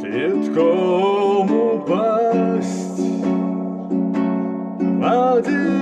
Цветком упасть в одеяло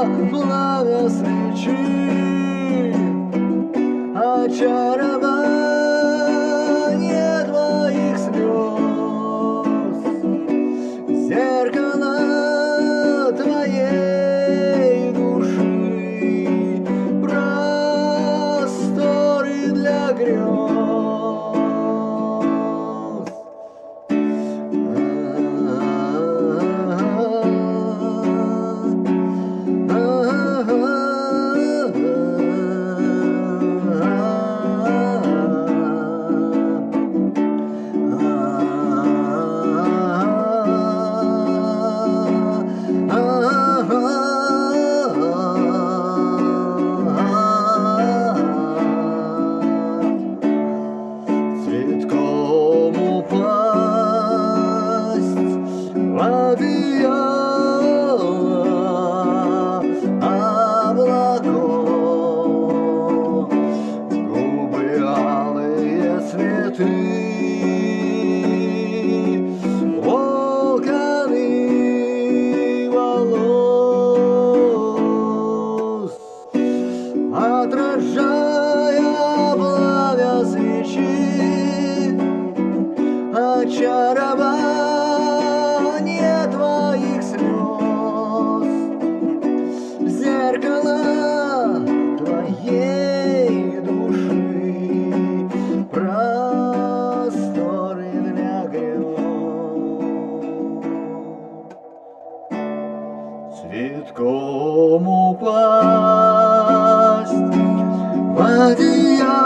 воплощение, ландыши цветение, отражая пламя свечи, очаровая Maria. ¿Cómo vas? María.